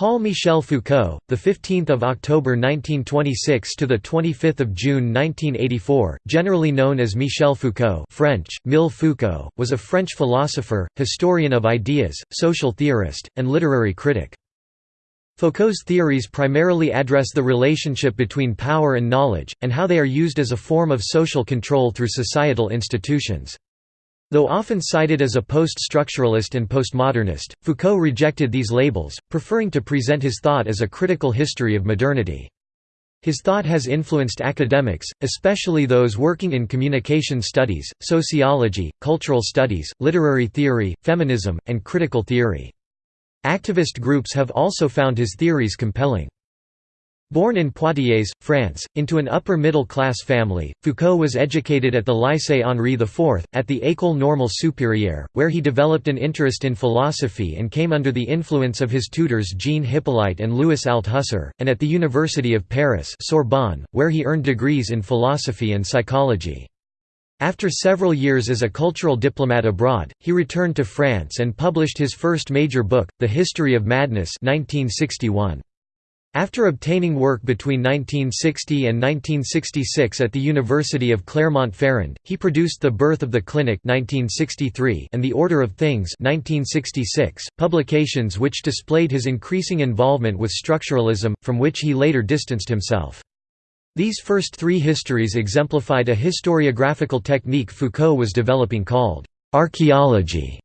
Paul Michel Foucault, the 15th of October 1926 to the 25th of June 1984, generally known as Michel Foucault, French, Mille Foucault, was a French philosopher, historian of ideas, social theorist, and literary critic. Foucault's theories primarily address the relationship between power and knowledge, and how they are used as a form of social control through societal institutions. Though often cited as a post-structuralist and postmodernist, Foucault rejected these labels, preferring to present his thought as a critical history of modernity. His thought has influenced academics, especially those working in communication studies, sociology, cultural studies, literary theory, feminism, and critical theory. Activist groups have also found his theories compelling. Born in Poitiers, France, into an upper-middle-class family, Foucault was educated at the Lycée Henri IV, at the École Normale Supérieure, where he developed an interest in philosophy and came under the influence of his tutors Jean Hyppolite and Louis Althusser, and at the University of Paris Sorbonne, where he earned degrees in philosophy and psychology. After several years as a cultural diplomat abroad, he returned to France and published his first major book, The History of Madness 1961. After obtaining work between 1960 and 1966 at the University of Clermont-Ferrand, he produced The Birth of the Clinic 1963 and The Order of Things 1966, publications which displayed his increasing involvement with structuralism, from which he later distanced himself. These first three histories exemplified a historiographical technique Foucault was developing called archaeology.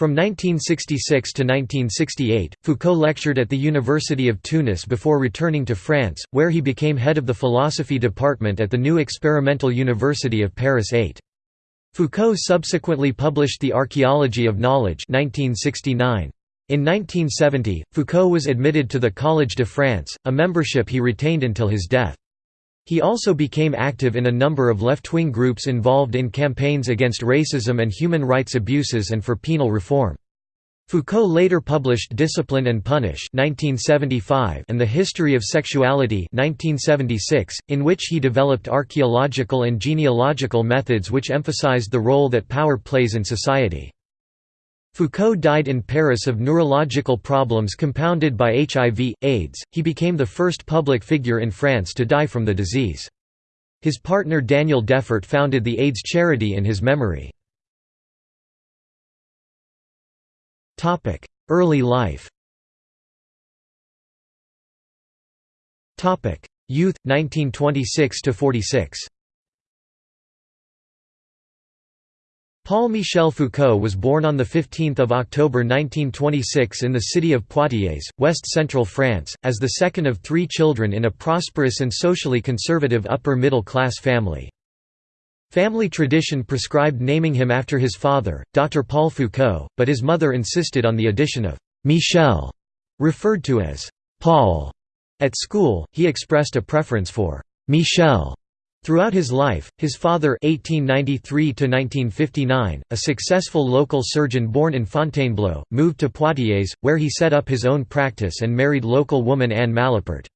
From 1966 to 1968, Foucault lectured at the University of Tunis before returning to France, where he became head of the philosophy department at the new experimental University of Paris 8. Foucault subsequently published The Archaeology of Knowledge 1969. In 1970, Foucault was admitted to the Collège de France, a membership he retained until his death. He also became active in a number of left-wing groups involved in campaigns against racism and human rights abuses and for penal reform. Foucault later published Discipline and Punish 1975 and The History of Sexuality 1976, in which he developed archaeological and genealogical methods which emphasized the role that power plays in society. Foucault died in Paris of neurological problems compounded by HIV, AIDS. He became the first public figure in France to die from the disease. His partner Daniel Defert founded the AIDS charity in his memory. Early life Youth 1926 Paul Michel Foucault was born on 15 October 1926 in the city of Poitiers, west-central France, as the second of three children in a prosperous and socially conservative upper-middle-class family. Family tradition prescribed naming him after his father, Dr. Paul Foucault, but his mother insisted on the addition of «Michel», referred to as «Paul». At school, he expressed a preference for «Michel» Throughout his life, his father 1893 a successful local surgeon born in Fontainebleau, moved to Poitiers, where he set up his own practice and married local woman Anne Malapert.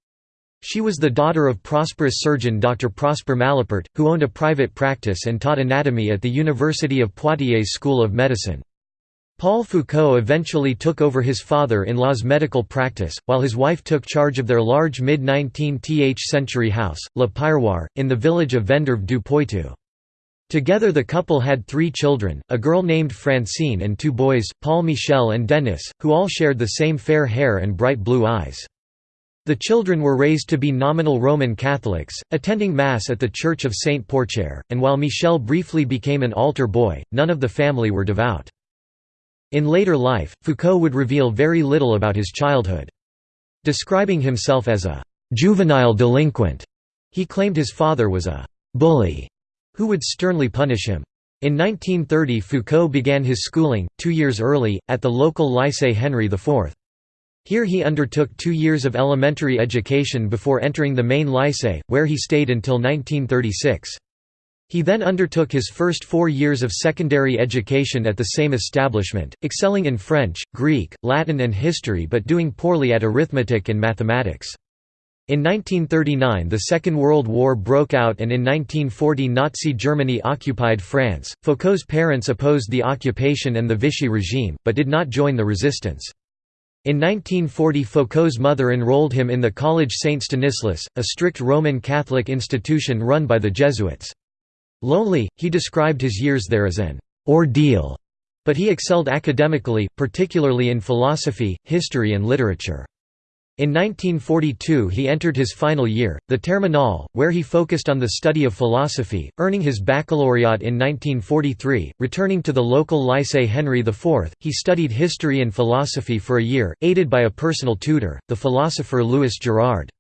She was the daughter of prosperous surgeon Dr. Prosper Malapert, who owned a private practice and taught anatomy at the University of Poitiers School of Medicine. Paul Foucault eventually took over his father-in-law's medical practice, while his wife took charge of their large mid-19th century house, Le Piroir, in the village of Vendeuvre du Poitou. Together the couple had three children, a girl named Francine and two boys, Paul Michel and Denis, who all shared the same fair hair and bright blue eyes. The children were raised to be nominal Roman Catholics, attending Mass at the Church of Saint Porchaire, and while Michel briefly became an altar boy, none of the family were devout. In later life, Foucault would reveal very little about his childhood. Describing himself as a «juvenile delinquent», he claimed his father was a «bully» who would sternly punish him. In 1930 Foucault began his schooling, two years early, at the local Lycée Henri IV. Here he undertook two years of elementary education before entering the main lycée, where he stayed until 1936. He then undertook his first four years of secondary education at the same establishment, excelling in French, Greek, Latin and history but doing poorly at arithmetic and mathematics. In 1939 the Second World War broke out and in 1940 Nazi Germany occupied France. Foucault's parents opposed the occupation and the Vichy regime, but did not join the resistance. In 1940 Foucault's mother enrolled him in the College Saint Stanislas, a strict Roman Catholic institution run by the Jesuits. Lonely, he described his years there as an ordeal, but he excelled academically, particularly in philosophy, history and literature. In 1942 he entered his final year, the Terminal, where he focused on the study of philosophy, earning his baccalaureate in 1943. Returning to the local Lycée Henri IV, he studied history and philosophy for a year, aided by a personal tutor, the philosopher Louis Girard.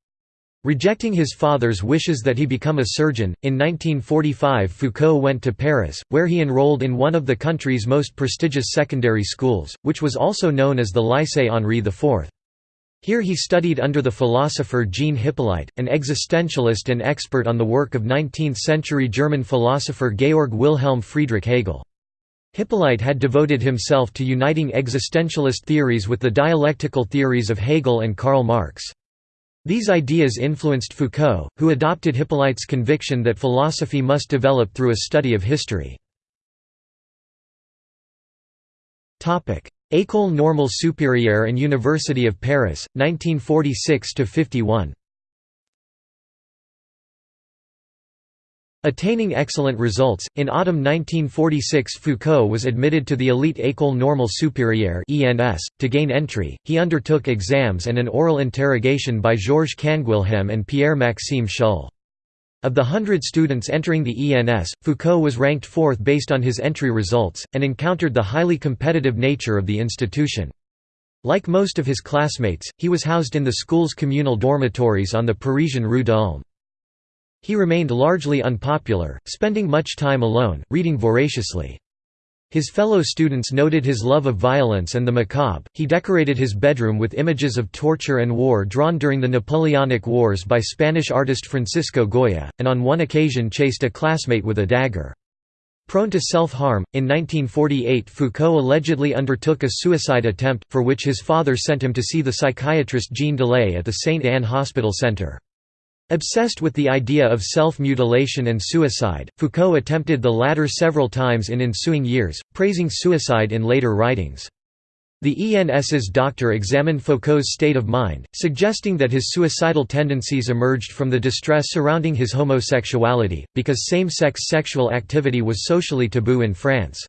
Rejecting his father's wishes that he become a surgeon, in 1945 Foucault went to Paris, where he enrolled in one of the country's most prestigious secondary schools, which was also known as the Lycée Henri IV. Here he studied under the philosopher Jean Hyppolite, an existentialist and expert on the work of 19th-century German philosopher Georg Wilhelm Friedrich Hegel. Hyppolite had devoted himself to uniting existentialist theories with the dialectical theories of Hegel and Karl Marx. These ideas influenced Foucault, who adopted Hyppolite's conviction that philosophy must develop through a study of history. École Normale Supérieure and University of Paris, 1946–51 Attaining excellent results, in autumn 1946 Foucault was admitted to the elite École Normale Supérieure .To gain entry, he undertook exams and an oral interrogation by Georges Canguilhem and Pierre-Maxime Schuhl. Of the hundred students entering the ENS, Foucault was ranked fourth based on his entry results, and encountered the highly competitive nature of the institution. Like most of his classmates, he was housed in the school's communal dormitories on the Parisian Rue d'Ulm. He remained largely unpopular, spending much time alone, reading voraciously. His fellow students noted his love of violence and the macabre. He decorated his bedroom with images of torture and war drawn during the Napoleonic Wars by Spanish artist Francisco Goya, and on one occasion chased a classmate with a dagger. Prone to self-harm, in 1948 Foucault allegedly undertook a suicide attempt, for which his father sent him to see the psychiatrist Jean Delay at the St. Anne Hospital Center. Obsessed with the idea of self-mutilation and suicide, Foucault attempted the latter several times in ensuing years, praising suicide in later writings. The ENS's doctor examined Foucault's state of mind, suggesting that his suicidal tendencies emerged from the distress surrounding his homosexuality, because same-sex sexual activity was socially taboo in France.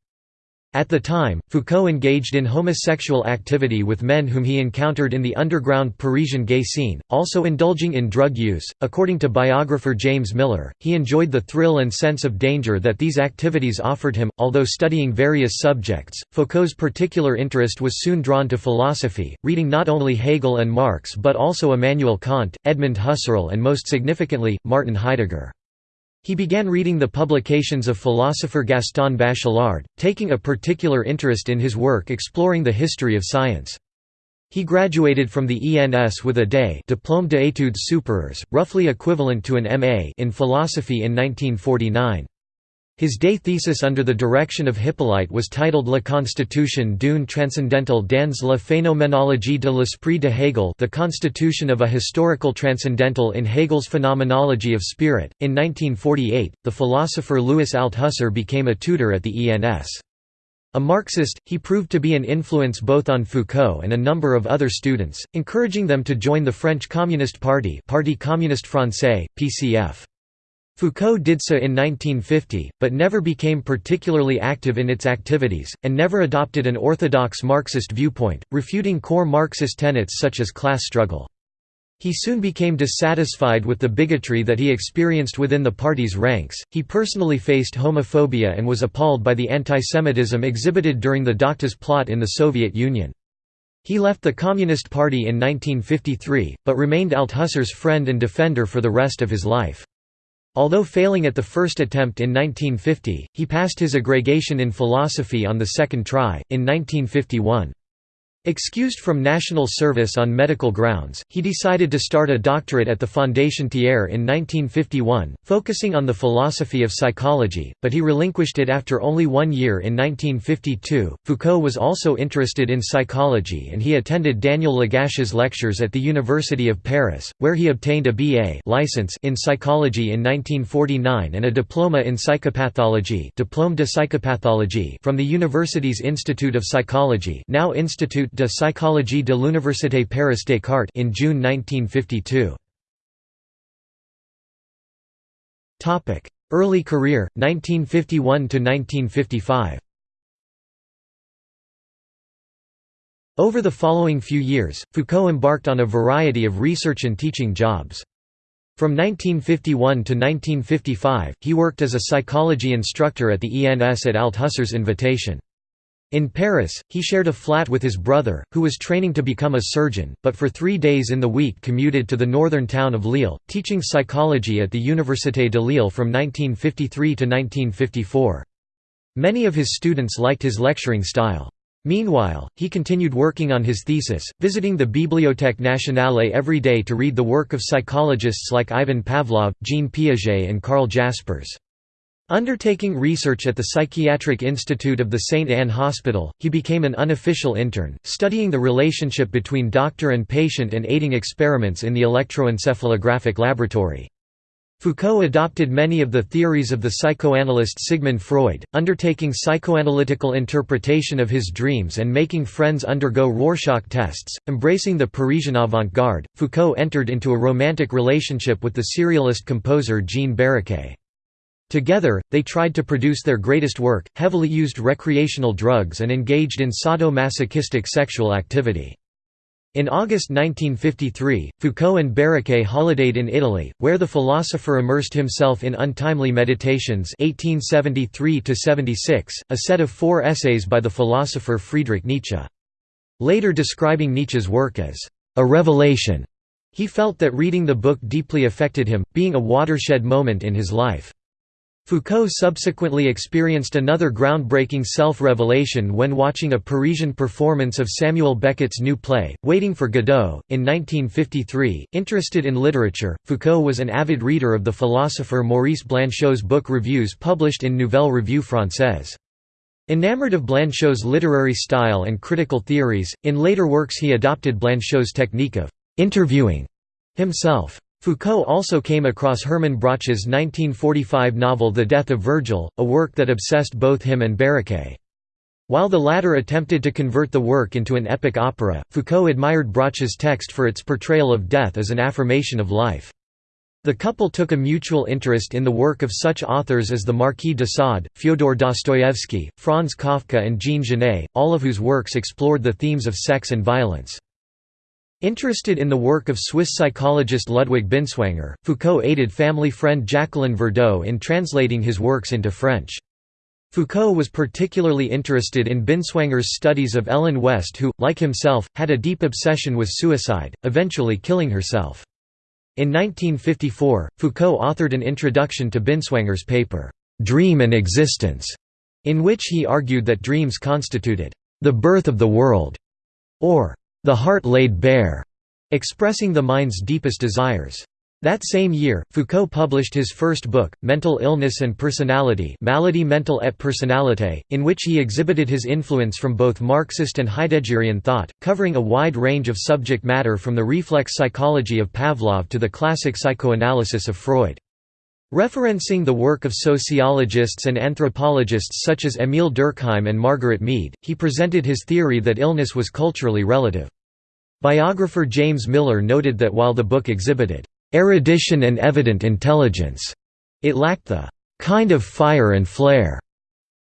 At the time, Foucault engaged in homosexual activity with men whom he encountered in the underground Parisian gay scene, also indulging in drug use. According to biographer James Miller, he enjoyed the thrill and sense of danger that these activities offered him. Although studying various subjects, Foucault's particular interest was soon drawn to philosophy, reading not only Hegel and Marx but also Immanuel Kant, Edmund Husserl, and most significantly, Martin Heidegger. He began reading the publications of philosopher Gaston Bachelard, taking a particular interest in his work exploring the history of science. He graduated from the ENS with a DE Diplôme d'études supérieures, roughly equivalent to an MA in philosophy in 1949. His day thesis under the direction of Hyppolite was titled La constitution d'une transcendentale dans la phénoménologie de l'esprit de Hegel The Constitution of a Historical Transcendental in Hegel's Phenomenology of Spirit. In 1948, the philosopher Louis Althusser became a tutor at the ENS. A Marxist, he proved to be an influence both on Foucault and a number of other students, encouraging them to join the French Communist Party Parti Communiste Français, PCF. Foucault did so in 1950, but never became particularly active in its activities, and never adopted an orthodox Marxist viewpoint, refuting core Marxist tenets such as class struggle. He soon became dissatisfied with the bigotry that he experienced within the party's ranks. He personally faced homophobia and was appalled by the antisemitism exhibited during the Doctors plot in the Soviet Union. He left the Communist Party in 1953, but remained Althusser's friend and defender for the rest of his life. Although failing at the first attempt in 1950, he passed his agrégation in philosophy on the second try, in 1951. Excused from national service on medical grounds, he decided to start a doctorate at the Fondation Thiers in 1951, focusing on the philosophy of psychology, but he relinquished it after only one year in 1952. Foucault was also interested in psychology and he attended Daniel Lagache's lectures at the University of Paris, where he obtained a BA license in psychology in 1949 and a diploma in psychopathology, Diplôme de psychopathologie from the university's Institute of Psychology, now Institut de psychologie de l'Université Paris Descartes in June 1952. Early career, 1951–1955 Over the following few years, Foucault embarked on a variety of research and teaching jobs. From 1951 to 1955, he worked as a psychology instructor at the ENS at Althusser's invitation. In Paris, he shared a flat with his brother, who was training to become a surgeon, but for three days in the week commuted to the northern town of Lille, teaching psychology at the Université de Lille from 1953 to 1954. Many of his students liked his lecturing style. Meanwhile, he continued working on his thesis, visiting the Bibliothèque Nationale every day to read the work of psychologists like Ivan Pavlov, Jean Piaget and Carl Jaspers. Undertaking research at the Psychiatric Institute of the St. Anne Hospital, he became an unofficial intern, studying the relationship between doctor and patient and aiding experiments in the electroencephalographic laboratory. Foucault adopted many of the theories of the psychoanalyst Sigmund Freud, undertaking psychoanalytical interpretation of his dreams and making friends undergo Rorschach tests. Embracing the Parisian avant garde, Foucault entered into a romantic relationship with the serialist composer Jean Barraqué. Together, they tried to produce their greatest work, heavily used recreational drugs and engaged in sadomasochistic sexual activity. In August 1953, Foucault and Barraqué holidayed in Italy, where the philosopher immersed himself in Untimely Meditations 1873 a set of four essays by the philosopher Friedrich Nietzsche. Later describing Nietzsche's work as a revelation, he felt that reading the book deeply affected him, being a watershed moment in his life. Foucault subsequently experienced another groundbreaking self-revelation when watching a Parisian performance of Samuel Beckett's new play, Waiting for Godot, in 1953. Interested in literature, Foucault was an avid reader of the philosopher Maurice Blanchot's book reviews published in Nouvelle Revue Française. Enamored of Blanchot's literary style and critical theories, in later works he adopted Blanchot's technique of interviewing himself. Foucault also came across Hermann Broch's 1945 novel The Death of Virgil, a work that obsessed both him and Barraqué. While the latter attempted to convert the work into an epic opera, Foucault admired Broch's text for its portrayal of death as an affirmation of life. The couple took a mutual interest in the work of such authors as the Marquis de Sade, Fyodor Dostoevsky, Franz Kafka and Jean Genet, all of whose works explored the themes of sex and violence. Interested in the work of Swiss psychologist Ludwig Binswanger, Foucault aided family friend Jacqueline Verdeau in translating his works into French. Foucault was particularly interested in Binswanger's studies of Ellen West who, like himself, had a deep obsession with suicide, eventually killing herself. In 1954, Foucault authored an introduction to Binswanger's paper, "'Dream and Existence", in which he argued that dreams constituted, "'the birth of the world", or the Heart Laid Bare, expressing the mind's deepest desires. That same year, Foucault published his first book, Mental Illness and Personality Maladie mentale et personnalité, in which he exhibited his influence from both Marxist and Heideggerian thought, covering a wide range of subject matter from the reflex psychology of Pavlov to the classic psychoanalysis of Freud. Referencing the work of sociologists and anthropologists such as Émile Durkheim and Margaret Mead, he presented his theory that illness was culturally relative. Biographer James Miller noted that while the book exhibited erudition and evident intelligence, it lacked the kind of fire and flair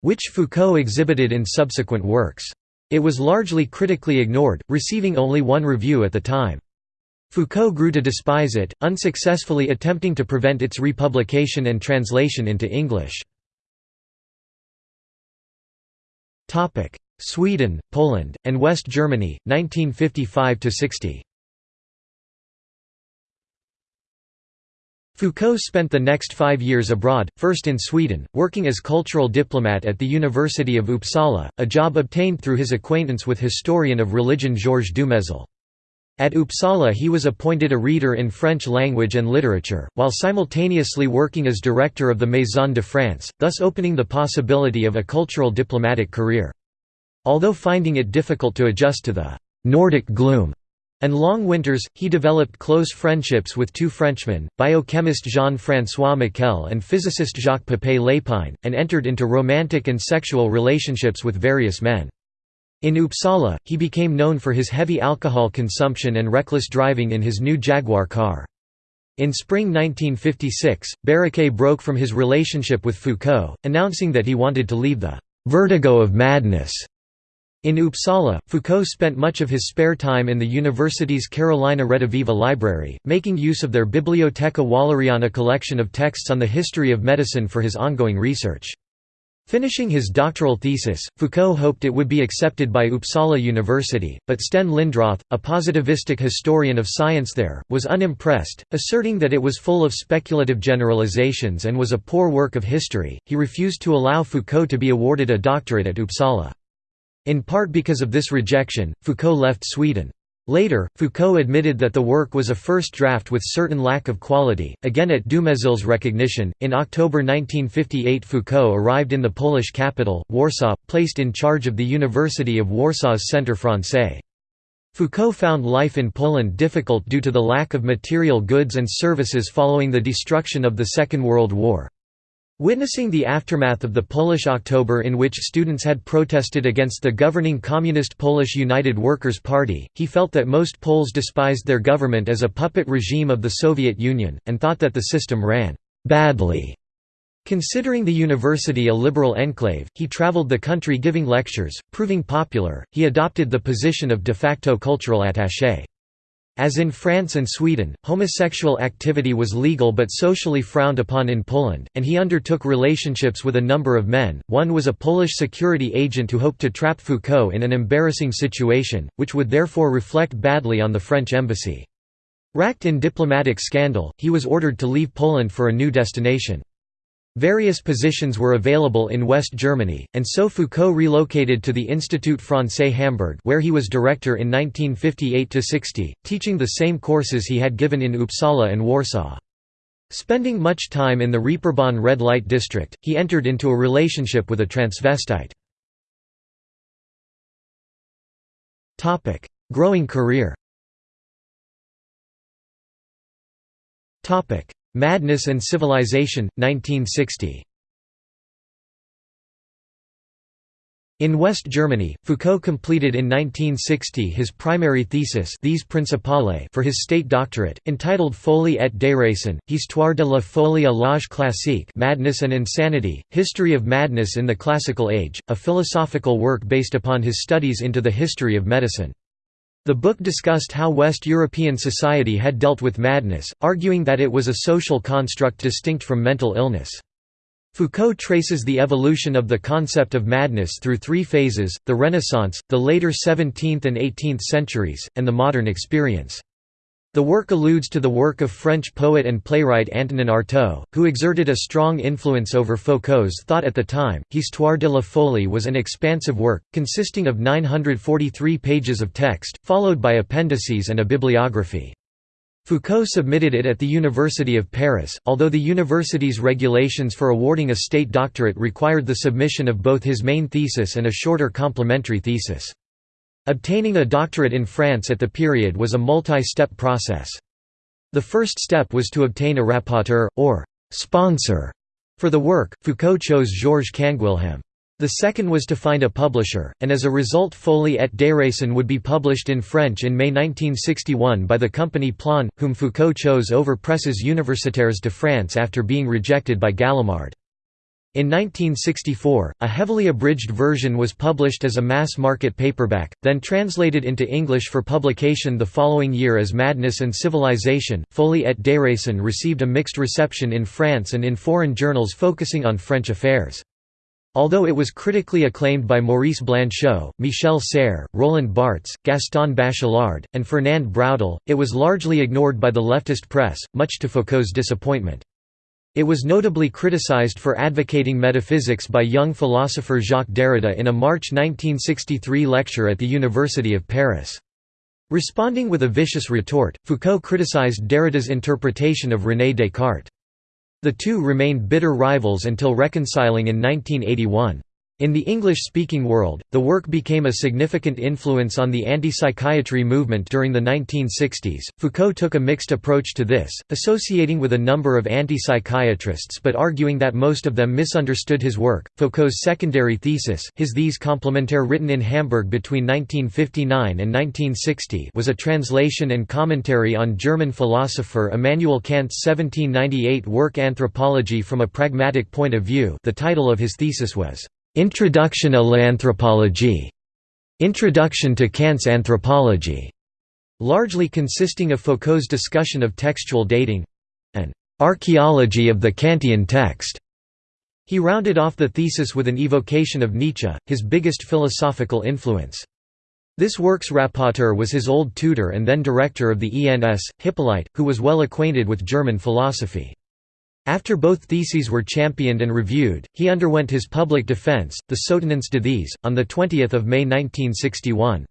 which Foucault exhibited in subsequent works. It was largely critically ignored, receiving only one review at the time. Foucault grew to despise it, unsuccessfully attempting to prevent its republication and translation into English. Sweden, Poland, and West Germany, 1955–60 Foucault spent the next five years abroad, first in Sweden, working as cultural diplomat at the University of Uppsala, a job obtained through his acquaintance with historian of religion Georges Dumézil. At Uppsala he was appointed a reader in French language and literature, while simultaneously working as director of the Maison de France, thus opening the possibility of a cultural diplomatic career. Although finding it difficult to adjust to the «Nordic gloom» and long winters, he developed close friendships with two Frenchmen, biochemist Jean-François Miquel and physicist Jacques Papet-Lépine, and entered into romantic and sexual relationships with various men. In Uppsala, he became known for his heavy alcohol consumption and reckless driving in his new Jaguar car. In spring 1956, Barraqué broke from his relationship with Foucault, announcing that he wanted to leave the «vertigo of madness». In Uppsala, Foucault spent much of his spare time in the university's Carolina Rediviva library, making use of their Biblioteca Walleriana collection of texts on the history of medicine for his ongoing research. Finishing his doctoral thesis, Foucault hoped it would be accepted by Uppsala University, but Sten Lindroth, a positivistic historian of science there, was unimpressed, asserting that it was full of speculative generalizations and was a poor work of history. He refused to allow Foucault to be awarded a doctorate at Uppsala. In part because of this rejection, Foucault left Sweden. Later, Foucault admitted that the work was a first draft with certain lack of quality, again at Dumézil's recognition. In October 1958, Foucault arrived in the Polish capital, Warsaw, placed in charge of the University of Warsaw's Centre Francais. Foucault found life in Poland difficult due to the lack of material goods and services following the destruction of the Second World War. Witnessing the aftermath of the Polish October in which students had protested against the governing Communist Polish United Workers' Party, he felt that most Poles despised their government as a puppet regime of the Soviet Union, and thought that the system ran «badly». Considering the university a liberal enclave, he traveled the country giving lectures, proving popular, he adopted the position of de facto cultural attaché. As in France and Sweden, homosexual activity was legal but socially frowned upon in Poland, and he undertook relationships with a number of men. One was a Polish security agent who hoped to trap Foucault in an embarrassing situation, which would therefore reflect badly on the French embassy. Racked in diplomatic scandal, he was ordered to leave Poland for a new destination. Various positions were available in West Germany, and so Foucault relocated to the Institut Francais Hamburg where he was director in 1958–60, teaching the same courses he had given in Uppsala and Warsaw. Spending much time in the Reeperbahn red light district, he entered into a relationship with a transvestite. Growing career Madness and Civilization, 1960. In West Germany, Foucault completed in 1960 his primary thesis These Principale for his state doctorate, entitled Folie et déraison, Histoire de la folie à l'âge classique Madness and Insanity, History of Madness in the Classical Age, a philosophical work based upon his studies into the history of medicine. The book discussed how West European society had dealt with madness, arguing that it was a social construct distinct from mental illness. Foucault traces the evolution of the concept of madness through three phases, the Renaissance, the later 17th and 18th centuries, and the modern experience. The work alludes to the work of French poet and playwright Antonin Artaud, who exerted a strong influence over Foucault's thought at the time. Histoire de la Folie was an expansive work, consisting of 943 pages of text, followed by appendices and a bibliography. Foucault submitted it at the University of Paris, although the university's regulations for awarding a state doctorate required the submission of both his main thesis and a shorter complementary thesis. Obtaining a doctorate in France at the period was a multi-step process. The first step was to obtain a rapporteur, or «sponsor» for the work, Foucault chose Georges Canguilhem. The second was to find a publisher, and as a result Folie et déraison would be published in French in May 1961 by the company Plon, whom Foucault chose over Presses Universitaires de France after being rejected by Gallimard. In 1964, a heavily abridged version was published as a mass-market paperback, then translated into English for publication the following year as Madness and Civilization. Folie et déraison received a mixed reception in France and in foreign journals focusing on French affairs. Although it was critically acclaimed by Maurice Blanchot, Michel Serres, Roland Barthes, Gaston Bachelard, and Fernand Braudel, it was largely ignored by the leftist press, much to Foucault's disappointment. It was notably criticized for advocating metaphysics by young philosopher Jacques Derrida in a March 1963 lecture at the University of Paris. Responding with a vicious retort, Foucault criticized Derrida's interpretation of René Descartes. The two remained bitter rivals until reconciling in 1981. In the English-speaking world, the work became a significant influence on the anti-psychiatry movement during the 1960s. Foucault took a mixed approach to this, associating with a number of anti-psychiatrists but arguing that most of them misunderstood his work. Foucault's secondary thesis, his These complementaire written in Hamburg between 1959 and 1960, was a translation and commentary on German philosopher Immanuel Kant's 1798 work Anthropology from a Pragmatic Point of View. The title of his thesis was Introduction à l'anthropologie, Introduction to Kant's Anthropology, largely consisting of Foucault's discussion of textual dating an archaeology of the Kantian text. He rounded off the thesis with an evocation of Nietzsche, his biggest philosophical influence. This work's rapporteur was his old tutor and then director of the ENS, Hyppolite, who was well acquainted with German philosophy. After both theses were championed and reviewed, he underwent his public defense, the Soutenance de these, on 20 May 1961.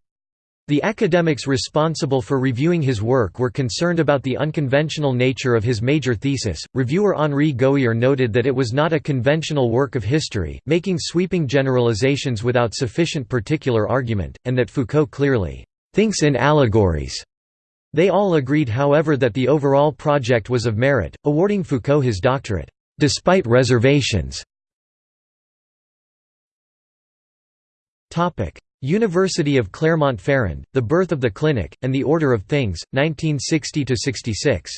The academics responsible for reviewing his work were concerned about the unconventional nature of his major thesis. Reviewer Henri Gouhier noted that it was not a conventional work of history, making sweeping generalizations without sufficient particular argument, and that Foucault clearly thinks in allegories. They all agreed however that the overall project was of merit, awarding Foucault his doctorate, despite reservations. University of Clermont-Ferrand, The Birth of the Clinic, and the Order of Things, 1960–66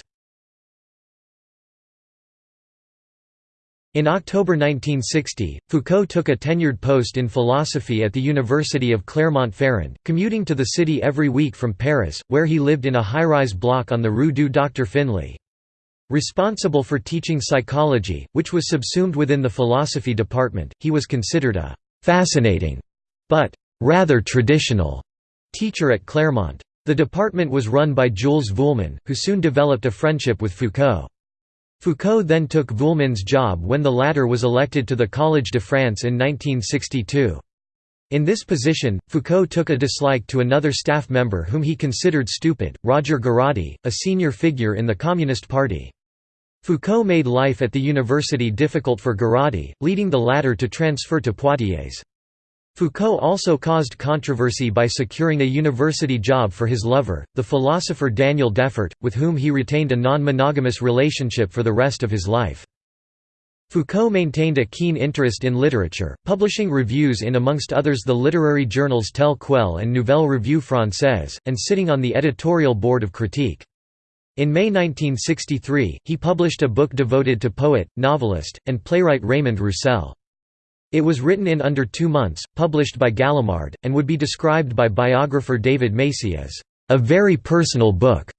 In October 1960, Foucault took a tenured post in philosophy at the University of Clermont-Ferrand, commuting to the city every week from Paris, where he lived in a high-rise block on the Rue du Dr Finlay. Responsible for teaching psychology, which was subsumed within the philosophy department, he was considered a «fascinating» but «rather traditional» teacher at Clermont. The department was run by Jules Vuillemin, who soon developed a friendship with Foucault. Foucault then took Vuillemin's job when the latter was elected to the Collège de France in 1962. In this position, Foucault took a dislike to another staff member whom he considered stupid, Roger Garaudy, a senior figure in the Communist Party. Foucault made life at the university difficult for Garaudy, leading the latter to transfer to Poitiers. Foucault also caused controversy by securing a university job for his lover, the philosopher Daniel Defert, with whom he retained a non-monogamous relationship for the rest of his life. Foucault maintained a keen interest in literature, publishing reviews in amongst others the literary journals Tel Quel and Nouvelle Revue Française, and sitting on the editorial board of Critique. In May 1963, he published a book devoted to poet, novelist, and playwright Raymond Roussel. It was written in under two months, published by Gallimard, and would be described by biographer David Macey as a very personal book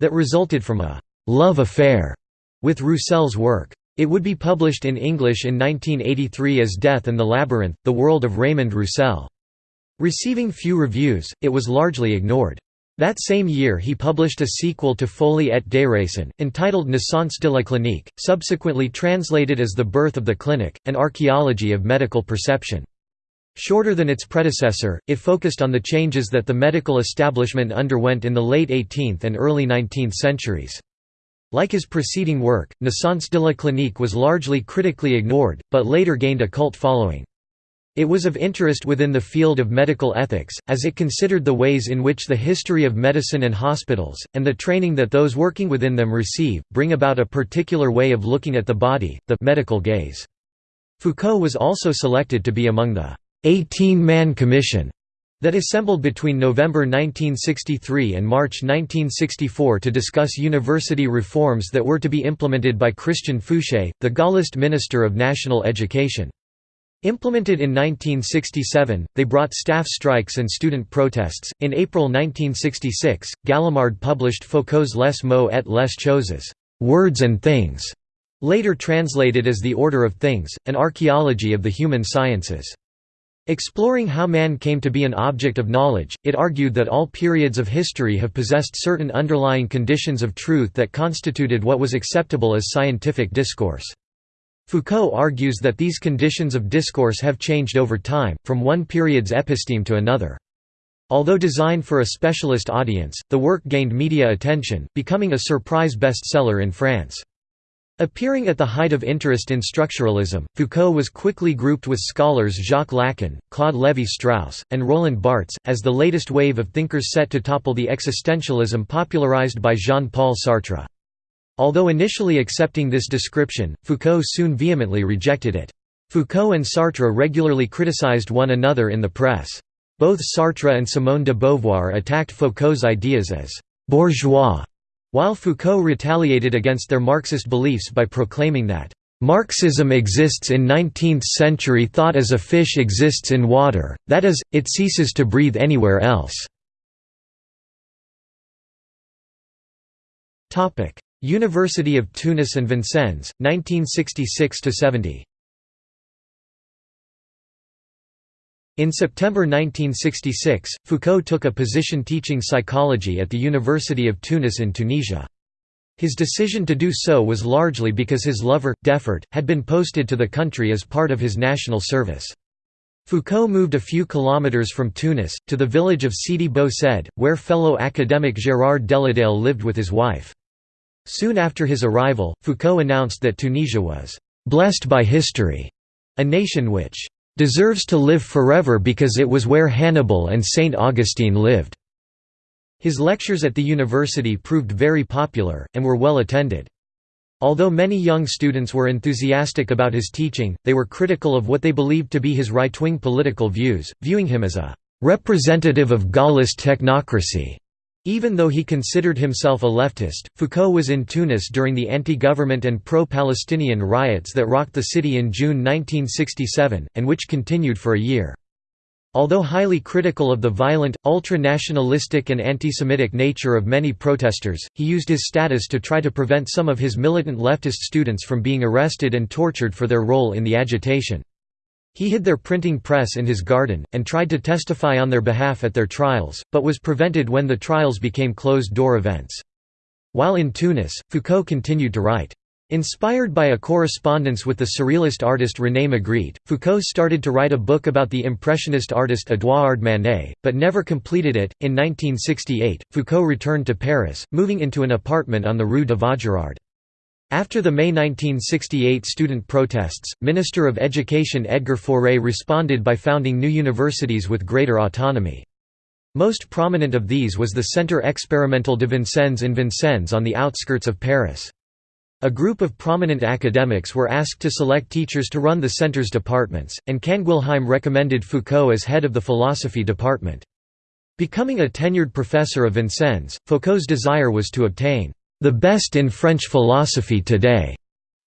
that resulted from a love affair with Roussel's work. It would be published in English in 1983 as Death and the Labyrinth, The World of Raymond Roussel. Receiving few reviews, it was largely ignored. That same year he published a sequel to Folie et Déraison, entitled Naissance de la Clinique, subsequently translated as The Birth of the Clinic, an archaeology of medical perception. Shorter than its predecessor, it focused on the changes that the medical establishment underwent in the late 18th and early 19th centuries. Like his preceding work, Naissance de la Clinique was largely critically ignored, but later gained a cult following. It was of interest within the field of medical ethics, as it considered the ways in which the history of medicine and hospitals, and the training that those working within them receive, bring about a particular way of looking at the body, the medical gaze. Foucault was also selected to be among the 18-man commission that assembled between November 1963 and March 1964 to discuss university reforms that were to be implemented by Christian Fouchet, the Gaullist Minister of National Education. Implemented in 1967, they brought staff strikes and student protests. In April 1966, Gallimard published Foucault's Les mots et les choses, Words and Things, later translated as The Order of Things, an archaeology of the human sciences. Exploring how man came to be an object of knowledge, it argued that all periods of history have possessed certain underlying conditions of truth that constituted what was acceptable as scientific discourse. Foucault argues that these conditions of discourse have changed over time, from one period's episteme to another. Although designed for a specialist audience, the work gained media attention, becoming a surprise bestseller in France. Appearing at the height of interest in structuralism, Foucault was quickly grouped with scholars Jacques Lacan, Claude Lévi-Strauss, and Roland Barthes, as the latest wave of thinkers set to topple the existentialism popularized by Jean-Paul Sartre. Although initially accepting this description, Foucault soon vehemently rejected it. Foucault and Sartre regularly criticized one another in the press. Both Sartre and Simone de Beauvoir attacked Foucault's ideas as «bourgeois», while Foucault retaliated against their Marxist beliefs by proclaiming that Marxism exists in 19th-century thought as a fish exists in water, that is, it ceases to breathe anywhere else. University of Tunis and Vincennes, 1966–70 In September 1966, Foucault took a position teaching psychology at the University of Tunis in Tunisia. His decision to do so was largely because his lover, Defert, had been posted to the country as part of his national service. Foucault moved a few kilometers from Tunis, to the village of Sidi Bou Said, where fellow academic Gérard Deledalle lived with his wife. Soon after his arrival, Foucault announced that Tunisia was «blessed by history», a nation which deserves to live forever because it was where Hannibal and Saint Augustine lived." His lectures at the university proved very popular, and were well attended. Although many young students were enthusiastic about his teaching, they were critical of what they believed to be his right-wing political views, viewing him as a «representative of Gaullist technocracy» Even though he considered himself a leftist, Foucault was in Tunis during the anti-government and pro-Palestinian riots that rocked the city in June 1967, and which continued for a year. Although highly critical of the violent, ultra-nationalistic and anti-Semitic nature of many protesters, he used his status to try to prevent some of his militant leftist students from being arrested and tortured for their role in the agitation. He hid their printing press in his garden, and tried to testify on their behalf at their trials, but was prevented when the trials became closed-door events. While in Tunis, Foucault continued to write. Inspired by a correspondence with the surrealist artist René Magritte, Foucault started to write a book about the Impressionist artist Édouard Manet, but never completed it. In 1968, Foucault returned to Paris, moving into an apartment on the Rue de Vaugirard. After the May 1968 student protests, Minister of Education Edgar Faure responded by founding new universities with greater autonomy. Most prominent of these was the Centre Expérimental de Vincennes in Vincennes on the outskirts of Paris. A group of prominent academics were asked to select teachers to run the centre's departments, and Canguilhem recommended Foucault as head of the philosophy department. Becoming a tenured professor of Vincennes, Foucault's desire was to obtain the best in French philosophy today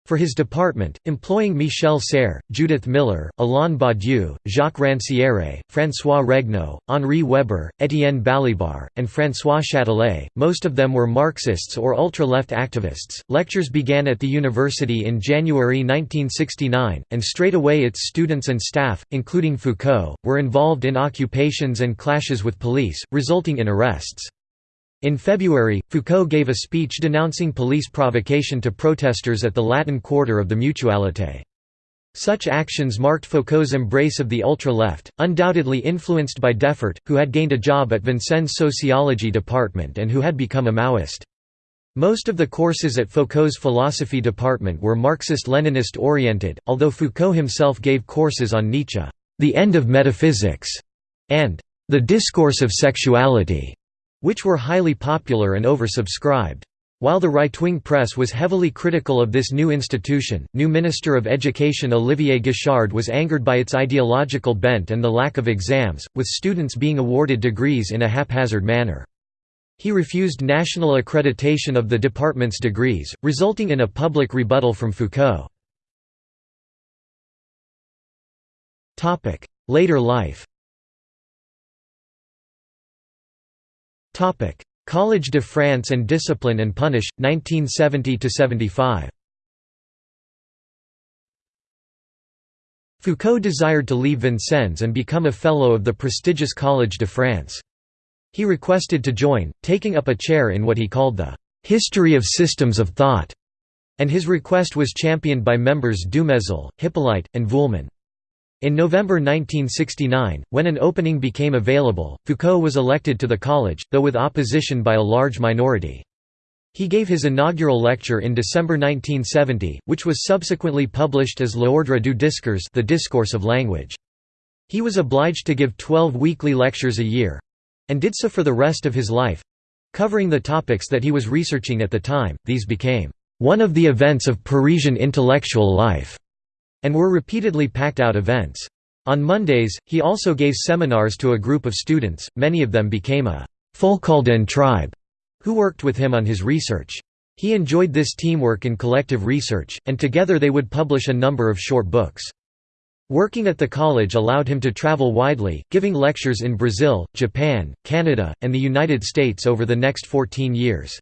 for his department, employing Michel Serres, Judith Miller, Alain Badiou, Jacques Rancière, François Regnault, Henri Weber, Étienne Balibar, and François Châtelet. Most of them were Marxists or ultra-left activists. Lectures began at the university in January 1969, and straight away its students and staff, including Foucault, were involved in occupations and clashes with police, resulting in arrests. In February, Foucault gave a speech denouncing police provocation to protesters at the Latin Quarter of the Mutualité. Such actions marked Foucault's embrace of the ultra-left, undoubtedly influenced by Defert, who had gained a job at Vincennes' sociology department and who had become a Maoist. Most of the courses at Foucault's philosophy department were Marxist-Leninist oriented, although Foucault himself gave courses on Nietzsche, the end of metaphysics, and the discourse of sexuality which were highly popular and oversubscribed. While the right-wing press was heavily critical of this new institution, new Minister of Education Olivier Guichard was angered by its ideological bent and the lack of exams, with students being awarded degrees in a haphazard manner. He refused national accreditation of the department's degrees, resulting in a public rebuttal from Foucault. Later life Collège de France and Discipline and Punish, 1970–75 Foucault desired to leave Vincennes and become a Fellow of the prestigious Collège de France. He requested to join, taking up a chair in what he called the «history of systems of thought», and his request was championed by members Dumézil, Hyppolite, and Vuillemin. In November 1969, when an opening became available, Foucault was elected to the college, though with opposition by a large minority. He gave his inaugural lecture in December 1970, which was subsequently published as L'Ordre du discours the discourse of language. He was obliged to give 12 weekly lectures a year—and did so for the rest of his life—covering the topics that he was researching at the time, these became one of the events of Parisian intellectual life, and were repeatedly packed out events. On Mondays, he also gave seminars to a group of students, many of them became a Foucaldian tribe who worked with him on his research. He enjoyed this teamwork and collective research, and together they would publish a number of short books. Working at the college allowed him to travel widely, giving lectures in Brazil, Japan, Canada, and the United States over the next 14 years.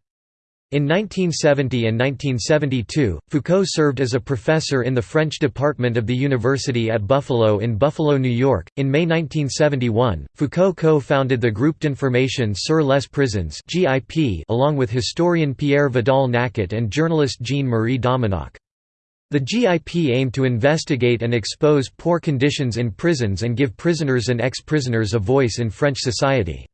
In 1970 and 1972, Foucault served as a professor in the French department of the University at Buffalo in Buffalo, New York. In May 1971, Foucault co founded the Groupe d'Information sur les Prisons along with historian Pierre Vidal-Naquet and journalist Jean Marie Domenach. The GIP aimed to investigate and expose poor conditions in prisons and give prisoners and ex prisoners a voice in French society.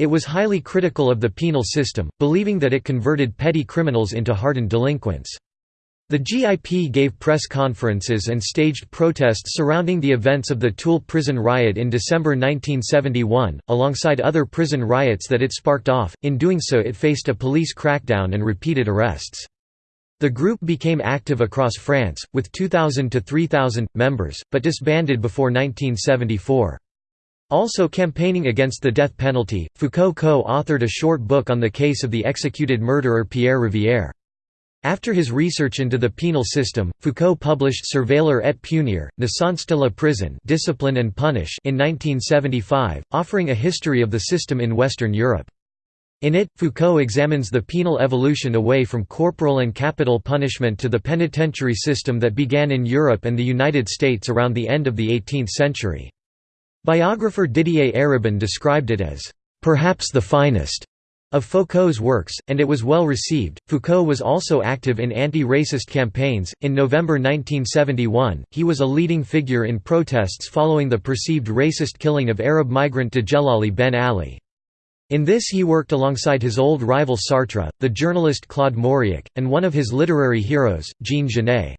It was highly critical of the penal system, believing that it converted petty criminals into hardened delinquents. The GIP gave press conferences and staged protests surrounding the events of the Toul prison riot in December 1971, alongside other prison riots that it sparked off, in doing so it faced a police crackdown and repeated arrests. The group became active across France, with 2,000 to 3,000, members, but disbanded before 1974. Also campaigning against the death penalty, Foucault co-authored a short book on the case of the executed murderer Pierre Rivière. After his research into the penal system, Foucault published Surveiller et punir, Naissance de la prison Discipline and Punish in 1975, offering a history of the system in Western Europe. In it, Foucault examines the penal evolution away from corporal and capital punishment to the penitentiary system that began in Europe and the United States around the end of the 18th century. Biographer Didier Eribon described it as, "...perhaps the finest." of Foucault's works, and it was well received. Foucault was also active in anti racist campaigns. In November 1971, he was a leading figure in protests following the perceived racist killing of Arab migrant Djellali Ben Ali. In this, he worked alongside his old rival Sartre, the journalist Claude Mauriac, and one of his literary heroes, Jean Genet.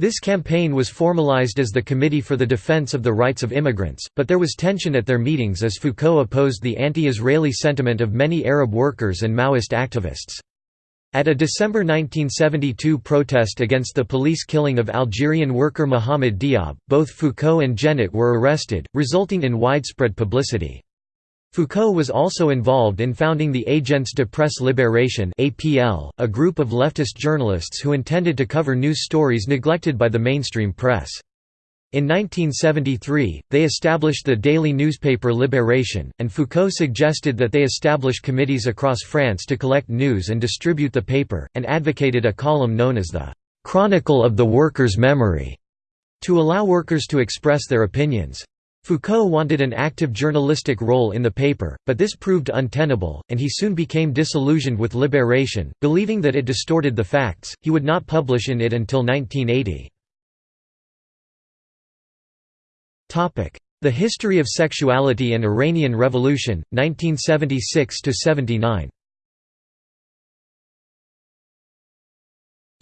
This campaign was formalized as the Committee for the Defense of the Rights of Immigrants, but there was tension at their meetings as Foucault opposed the anti-Israeli sentiment of many Arab workers and Maoist activists. At a December 1972 protest against the police killing of Algerian worker Mohamed Diab, both Foucault and Genet were arrested, resulting in widespread publicity. Foucault was also involved in founding the Agence de Presse Libération a group of leftist journalists who intended to cover news stories neglected by the mainstream press. In 1973, they established the daily newspaper Libération, and Foucault suggested that they establish committees across France to collect news and distribute the paper, and advocated a column known as the «Chronicle of the Workers' Memory» to allow workers to express their opinions. Foucault wanted an active journalistic role in the paper, but this proved untenable, and he soon became disillusioned with Libération, believing that it distorted the facts. He would not publish in it until 1980. Topic: The History of Sexuality and Iranian Revolution, 1976 to 79.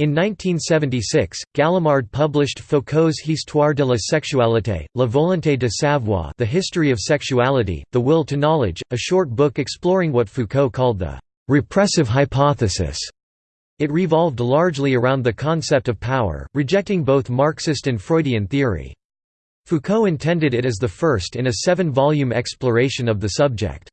In 1976, Gallimard published Foucault's Histoire de la sexualité, La volonté de savoir The History of Sexuality, The Will to Knowledge, a short book exploring what Foucault called the «repressive hypothesis». It revolved largely around the concept of power, rejecting both Marxist and Freudian theory. Foucault intended it as the first in a seven-volume exploration of the subject.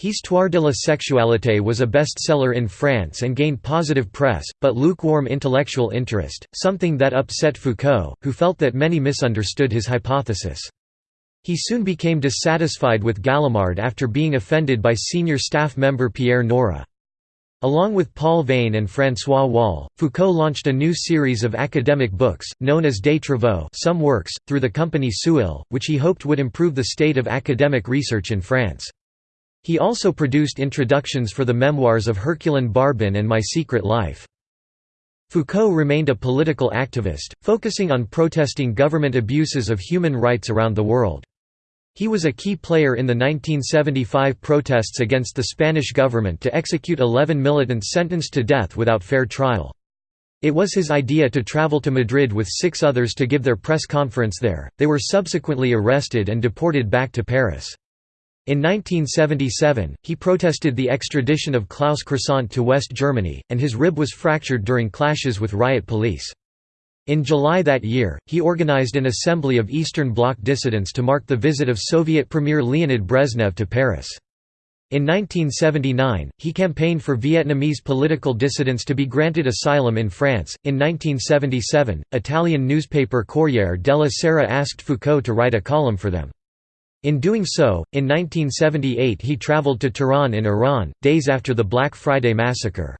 Histoire de la sexualité was a bestseller in France and gained positive press, but lukewarm intellectual interest, something that upset Foucault, who felt that many misunderstood his hypothesis. He soon became dissatisfied with Gallimard after being offended by senior staff member Pierre Nora. Along with Paul Veyne and François Wahl, Foucault launched a new series of academic books, known as Des Travaux some works, through the company Seuil, which he hoped would improve the state of academic research in France. He also produced introductions for the memoirs of Herculine Barbin and My Secret Life. Foucault remained a political activist, focusing on protesting government abuses of human rights around the world. He was a key player in the 1975 protests against the Spanish government to execute 11 militants sentenced to death without fair trial. It was his idea to travel to Madrid with six others to give their press conference there. They were subsequently arrested and deported back to Paris. In 1977, he protested the extradition of Klaus Croissant to West Germany, and his rib was fractured during clashes with riot police. In July that year, he organized an assembly of Eastern Bloc dissidents to mark the visit of Soviet Premier Leonid Brezhnev to Paris. In 1979, he campaigned for Vietnamese political dissidents to be granted asylum in France. In 1977, Italian newspaper Corriere della Sera asked Foucault to write a column for them. In doing so, in 1978 he traveled to Tehran in Iran, days after the Black Friday massacre.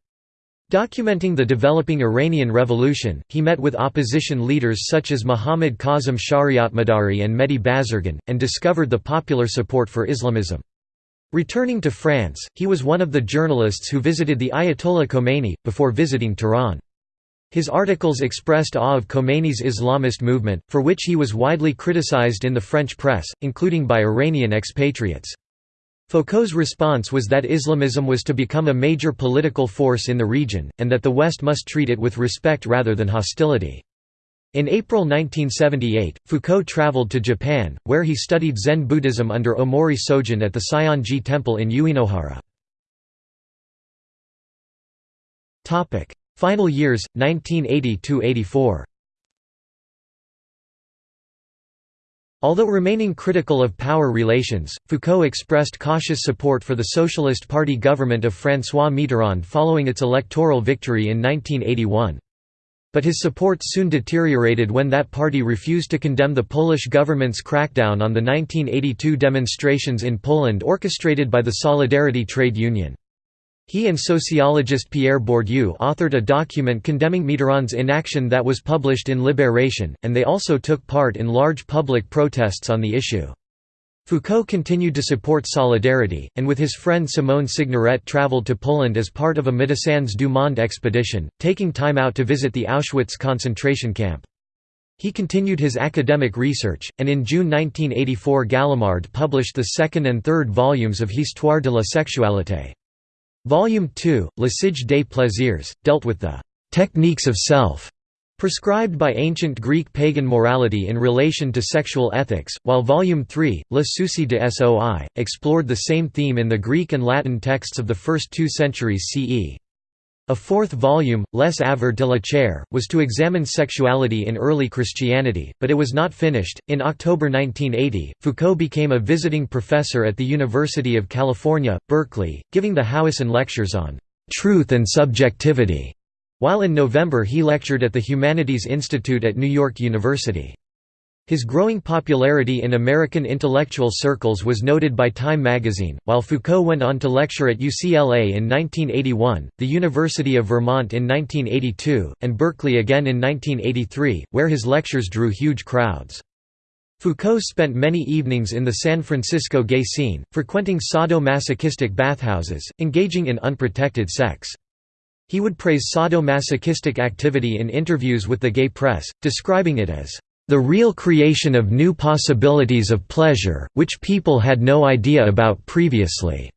Documenting the developing Iranian Revolution, he met with opposition leaders such as Muhammad Kazim Shariatmadari and Mehdi Bazargan, and discovered the popular support for Islamism. Returning to France, he was one of the journalists who visited the Ayatollah Khomeini, before visiting Tehran. His articles expressed awe of Khomeini's Islamist movement, for which he was widely criticized in the French press, including by Iranian expatriates. Foucault's response was that Islamism was to become a major political force in the region, and that the West must treat it with respect rather than hostility. In April 1978, Foucault traveled to Japan, where he studied Zen Buddhism under Omori Sogen at the Seion-ji Temple in Uenohara. Final years, 1980–84 Although remaining critical of power relations, Foucault expressed cautious support for the Socialist Party government of François Mitterrand following its electoral victory in 1981. But his support soon deteriorated when that party refused to condemn the Polish government's crackdown on the 1982 demonstrations in Poland orchestrated by the Solidarity Trade Union. He and sociologist Pierre Bourdieu authored a document condemning Mitterrand's inaction that was published in Libération, and they also took part in large public protests on the issue. Foucault continued to support Solidarity, and with his friend Simone Signoret travelled to Poland as part of a Médecins du Monde expedition, taking time out to visit the Auschwitz concentration camp. He continued his academic research, and in June 1984 Gallimard published the second and third volumes of Histoire de la sexualité. Volume 2, L'Usage des plaisirs, dealt with the «techniques of self» prescribed by ancient Greek pagan morality in relation to sexual ethics, while Volume 3, Le Souci de Soi, explored the same theme in the Greek and Latin texts of the first two centuries CE. A fourth volume, Les Aveux de la Chair, was to examine sexuality in early Christianity, but it was not finished. In October 1980, Foucault became a visiting professor at the University of California, Berkeley, giving the Howison Lectures on Truth and Subjectivity, while in November he lectured at the Humanities Institute at New York University. His growing popularity in American intellectual circles was noted by Time magazine, while Foucault went on to lecture at UCLA in 1981, the University of Vermont in 1982, and Berkeley again in 1983, where his lectures drew huge crowds. Foucault spent many evenings in the San Francisco gay scene, frequenting sadomasochistic bathhouses, engaging in unprotected sex. He would praise sadomasochistic activity in interviews with the gay press, describing it as the real creation of new possibilities of pleasure, which people had no idea about previously."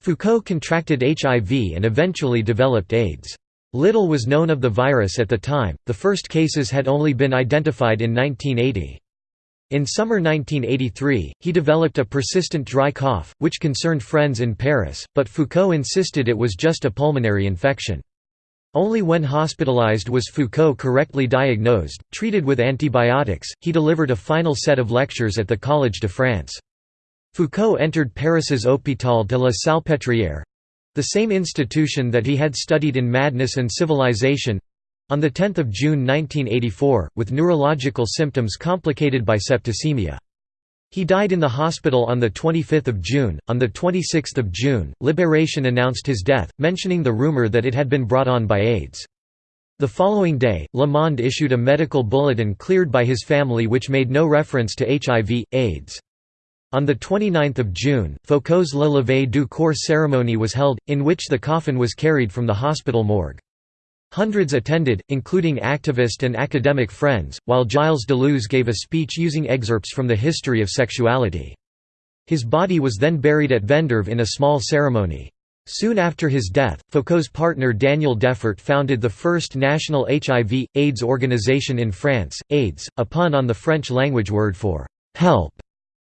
Foucault contracted HIV and eventually developed AIDS. Little was known of the virus at the time, the first cases had only been identified in 1980. In summer 1983, he developed a persistent dry cough, which concerned friends in Paris, but Foucault insisted it was just a pulmonary infection. Only when hospitalized was Foucault correctly diagnosed, treated with antibiotics, he delivered a final set of lectures at the Collège de France. Foucault entered Paris's Hôpital de la Salpêtrière—the same institution that he had studied in Madness and Civilization—on 10 June 1984, with neurological symptoms complicated by septicemia. He died in the hospital on 25 June. On 26 June, Libération announced his death, mentioning the rumor that it had been brought on by AIDS. The following day, Le Monde issued a medical bulletin cleared by his family which made no reference to HIV, AIDS. On 29 June, Foucault's Le Lever du Corps ceremony was held, in which the coffin was carried from the hospital morgue. Hundreds attended, including activist and academic friends, while Gilles Deleuze gave a speech using excerpts from the history of sexuality. His body was then buried at Vendeuvre in a small ceremony. Soon after his death, Foucault's partner Daniel Defert founded the first national HIV, AIDS organization in France, AIDES, a pun on the French language word for «help»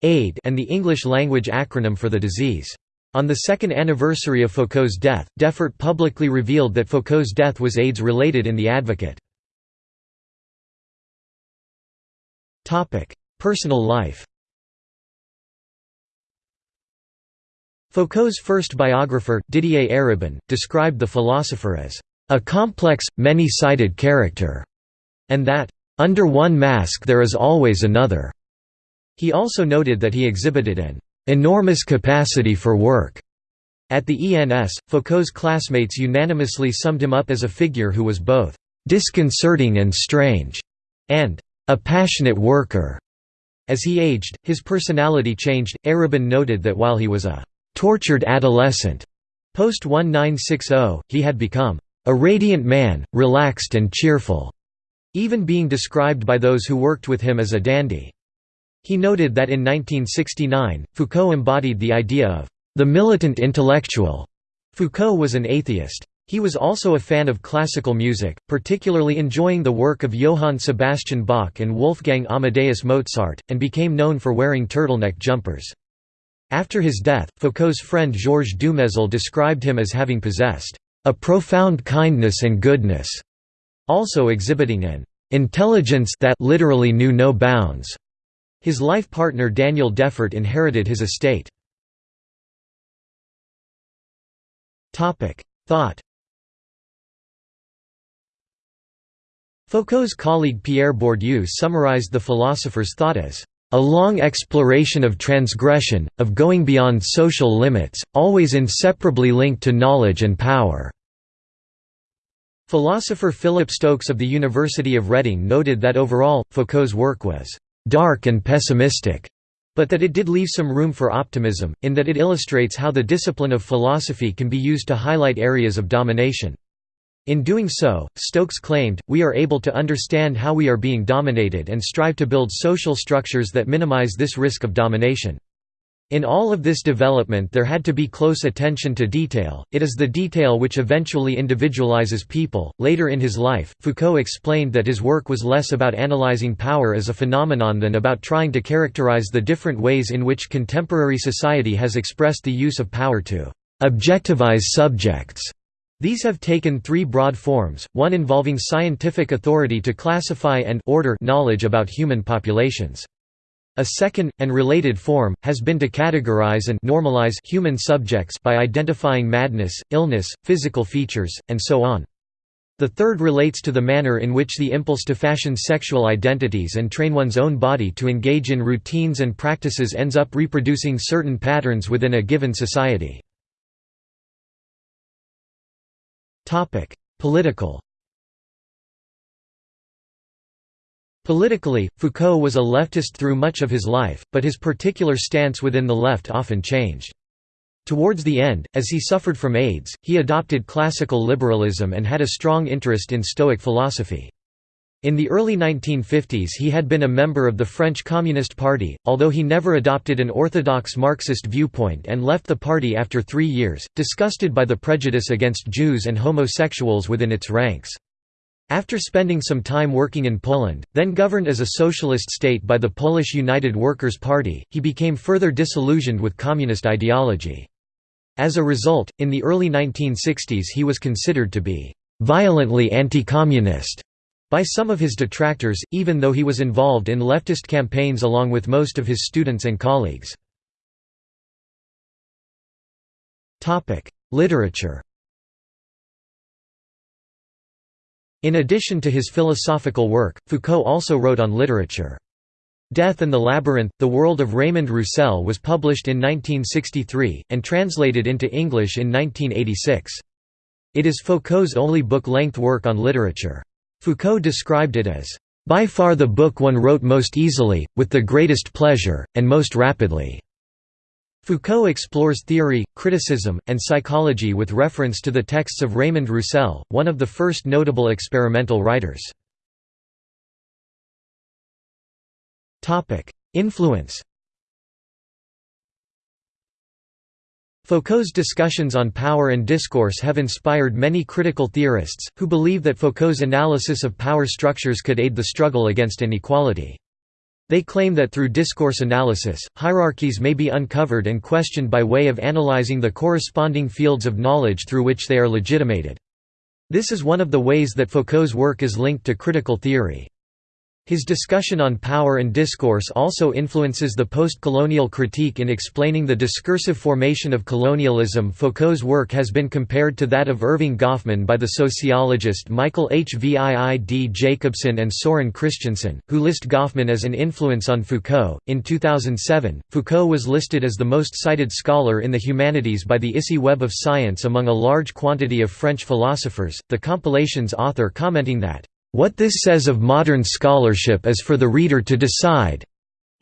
aid and the English language acronym for the disease. On the second anniversary of Foucault's death, Defert publicly revealed that Foucault's death was AIDS-related in The Advocate. Personal life Foucault's first biographer, Didier Eribon, described the philosopher as a complex, many-sided character, and that, under one mask there is always another. He also noted that he exhibited an enormous capacity for work. At the ENS, Foucault's classmates unanimously summed him up as a figure who was both disconcerting and strange, and a passionate worker. As he aged, his personality changed. Eribon noted that while he was a tortured adolescent. Post 1960, he had become a radiant man, relaxed and cheerful, even being described by those who worked with him as a dandy. He noted that in 1969, Foucault embodied the idea of the militant intellectual. Foucault was an atheist. He was also a fan of classical music, particularly enjoying the work of Johann Sebastian Bach and Wolfgang Amadeus Mozart, and became known for wearing turtleneck jumpers. After his death, Foucault's friend Georges Dumézil described him as having possessed a profound kindness and goodness, also exhibiting an intelligence that literally knew no bounds. His life partner Daniel Defert inherited his estate. Thought Foucault's colleague Pierre Bourdieu summarized the philosopher's thought as a long exploration of transgression, of going beyond social limits, always inseparably linked to knowledge and power." Philosopher Philip Stokes of the University of Reading noted that overall, Foucault's work was «dark and pessimistic», but that it did leave some room for optimism, in that it illustrates how the discipline of philosophy can be used to highlight areas of domination. In doing so, Stokes claimed, we are able to understand how we are being dominated and strive to build social structures that minimize this risk of domination. In all of this development there had to be close attention to detail, it is the detail which eventually individualizes people. Later in his life, Foucault explained that his work was less about analyzing power as a phenomenon than about trying to characterize the different ways in which contemporary society has expressed the use of power to objectivize subjects. These have taken three broad forms, one involving scientific authority to classify and order knowledge about human populations. A second, and related form, has been to categorize and normalize human subjects by identifying madness, illness, physical features, and so on. The third relates to the manner in which the impulse to fashion sexual identities and train one's own body to engage in routines and practices ends up reproducing certain patterns within a given society. Political. Politically, Foucault was a leftist through much of his life, but his particular stance within the left often changed. Towards the end, as he suffered from AIDS, he adopted classical liberalism and had a strong interest in Stoic philosophy. In the early 1950s he had been a member of the French Communist Party, although he never adopted an orthodox Marxist viewpoint and left the party after three years, disgusted by the prejudice against Jews and homosexuals within its ranks. After spending some time working in Poland, then governed as a socialist state by the Polish United Workers' Party, he became further disillusioned with communist ideology. As a result, in the early 1960s he was considered to be «violently anti-communist» by some of his detractors, even though he was involved in leftist campaigns along with most of his students and colleagues. Literature In addition to his philosophical work, Foucault also wrote on literature. Death and the Labyrinth, The World of Raymond Roussel was published in 1963, and translated into English in 1986. It is Foucault's only book-length work on literature. Foucault described it as, "...by far the book one wrote most easily, with the greatest pleasure, and most rapidly." Foucault explores theory, criticism, and psychology with reference to the texts of Raymond Roussel, one of the first notable experimental writers. Influence Foucault's discussions on power and discourse have inspired many critical theorists, who believe that Foucault's analysis of power structures could aid the struggle against inequality. They claim that through discourse analysis, hierarchies may be uncovered and questioned by way of analyzing the corresponding fields of knowledge through which they are legitimated. This is one of the ways that Foucault's work is linked to critical theory. His discussion on power and discourse also influences the post-colonial critique in explaining the discursive formation of colonialism. Foucault's work has been compared to that of Erving Goffman by the sociologist Michael Hviid Jacobsen and Soren Kristiansen, who list Goffman as an influence on Foucault. In 2007, Foucault was listed as the most cited scholar in the humanities by the ISI Web of Science among a large quantity of French philosophers, the compilation's author commenting that what this says of modern scholarship is for the reader to decide,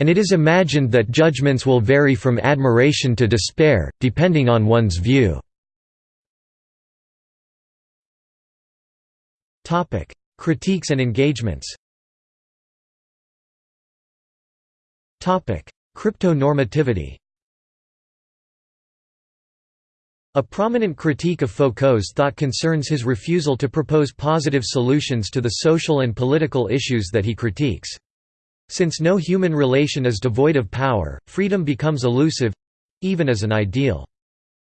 and it is imagined that judgments will vary from admiration to despair, depending on one's view. Critiques and engagements Crypto-normativity A prominent critique of Foucault's thought concerns his refusal to propose positive solutions to the social and political issues that he critiques. Since no human relation is devoid of power, freedom becomes elusive—even as an ideal.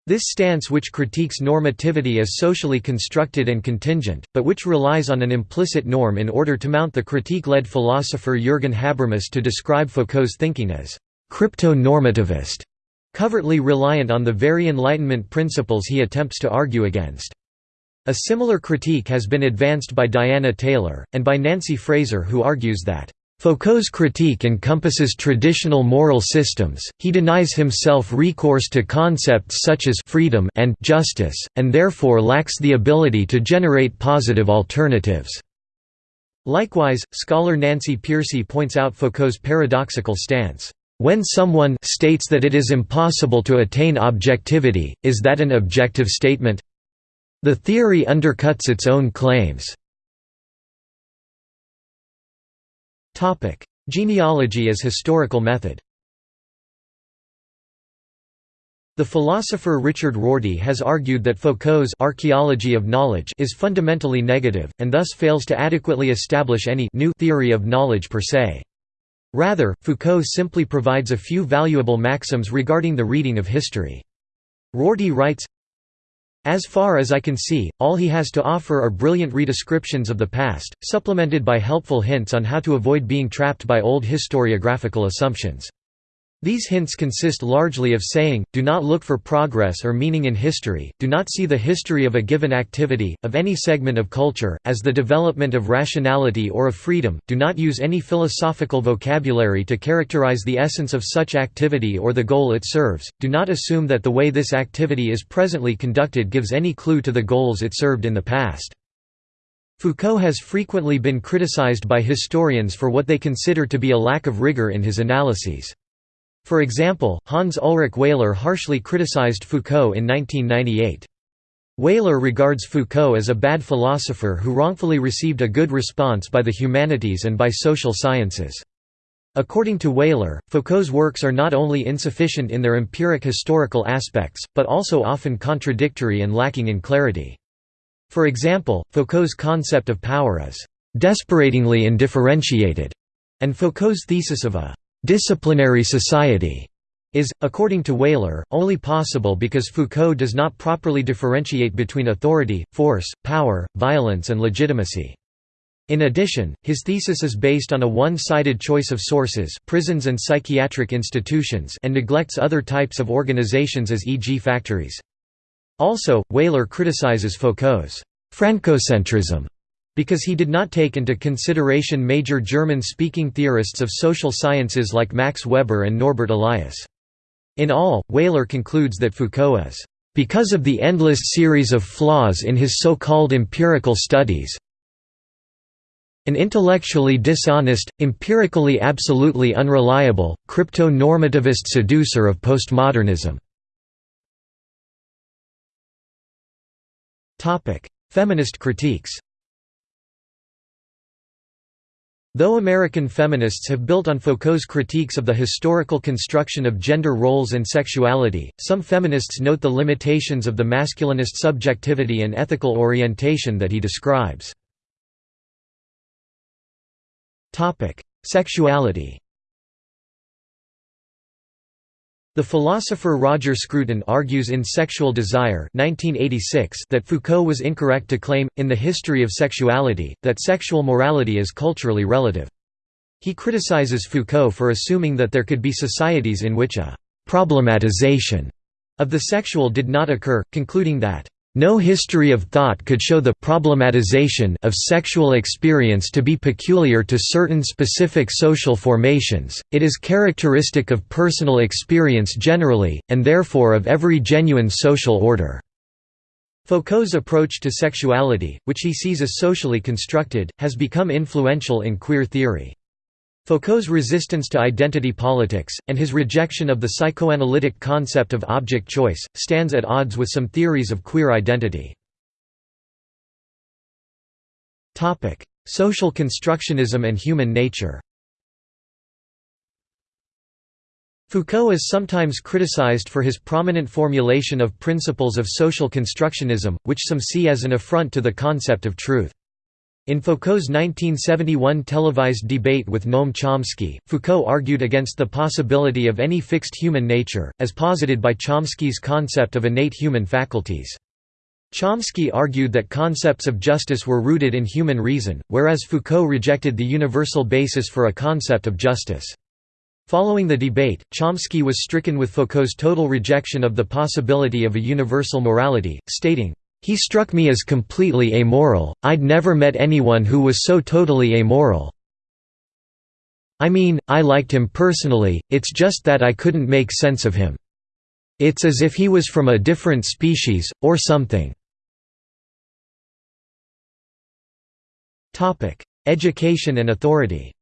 This stance which critiques normativity as socially constructed and contingent, but which relies on an implicit norm in order to mount the critique led philosopher Jürgen Habermas to describe Foucault's thinking as crypto-normativist covertly reliant on the very Enlightenment principles he attempts to argue against. A similar critique has been advanced by Dianna Taylor, and by Nancy Fraser who argues that Foucault's critique encompasses traditional moral systems, he denies himself recourse to concepts such as freedom and justice, and therefore lacks the ability to generate positive alternatives. Likewise, scholar Nancy Pearcey points out Foucault's paradoxical stance. When someone states that it is impossible to attain objectivity, is that an objective statement? The theory undercuts its own claims. Genealogy as historical method The philosopher Richard Rorty has argued that Foucault's archaeology of knowledge is fundamentally negative, and thus fails to adequately establish any new theory of knowledge per se. Rather, Foucault simply provides a few valuable maxims regarding the reading of history. Rorty writes, as far as I can see, all he has to offer are brilliant redescriptions of the past, supplemented by helpful hints on how to avoid being trapped by old historiographical assumptions. These hints consist largely of saying, do not look for progress or meaning in history, do not see the history of a given activity, of any segment of culture, as the development of rationality or of freedom, do not use any philosophical vocabulary to characterize the essence of such activity or the goal it serves, do not assume that the way this activity is presently conducted gives any clue to the goals it served in the past. Foucault has frequently been criticized by historians for what they consider to be a lack of rigor in his analyses. For example, Hans Ulrich Wehler harshly criticized Foucault in 1998. Wehler regards Foucault as a bad philosopher who wrongfully received a good response by the humanities and by social sciences. According to Wehler, Foucault's works are not only insufficient in their empiric historical aspects, but also often contradictory and lacking in clarity. For example, Foucault's concept of power is «desperatingly indifferentiated», and Foucault's thesis of a disciplinary society is, according to Wehler, only possible because Foucault does not properly differentiate between authority, force, power, violence and legitimacy. In addition, his thesis is based on a one-sided choice of sources prisons and psychiatric institutions and neglects other types of organizations as e.g. factories. Also, Wehler criticizes Foucault's «Francocentrism» because he did not take into consideration major German-speaking theorists of social sciences like Max Weber and Norbert Elias. In all, Wehler concludes that Foucault is, "...because of the endless series of flaws in his so-called empirical studies an intellectually dishonest, empirically absolutely unreliable, crypto-normativist seducer of postmodernism. Feminist critiques Though American feminists have built on Foucault's critiques of the historical construction of gender roles and sexuality, some feminists note the limitations of the masculinist subjectivity and ethical orientation that he describes. Sexuality The philosopher Roger Scruton argues in Sexual Desire 1986 that Foucault was incorrect to claim, in the history of sexuality, that sexual morality is culturally relative. He criticizes Foucault for assuming that there could be societies in which a «problematization» of the sexual did not occur, concluding that no history of thought could show the problematization of sexual experience to be peculiar to certain specific social formations, it is characteristic of personal experience generally, and therefore of every genuine social order." Foucault's approach to sexuality, which he sees as socially constructed, has become influential in queer theory. Foucault's resistance to identity politics, and his rejection of the psychoanalytic concept of object choice, stands at odds with some theories of queer identity. Social constructionism and human nature Foucault is sometimes criticized for his prominent formulation of principles of social constructionism, which some see as an affront to the concept of truth. In Foucault's 1971 televised debate with Noam Chomsky, Foucault argued against the possibility of any fixed human nature, as posited by Chomsky's concept of innate human faculties. Chomsky argued that concepts of justice were rooted in human reason, whereas Foucault rejected the universal basis for a concept of justice. Following the debate, Chomsky was stricken with Foucault's total rejection of the possibility of a universal morality, stating, he struck me as completely amoral, I'd never met anyone who was so totally amoral. I mean, I liked him personally, it's just that I couldn't make sense of him. It's as if he was from a different species, or something. Education and authority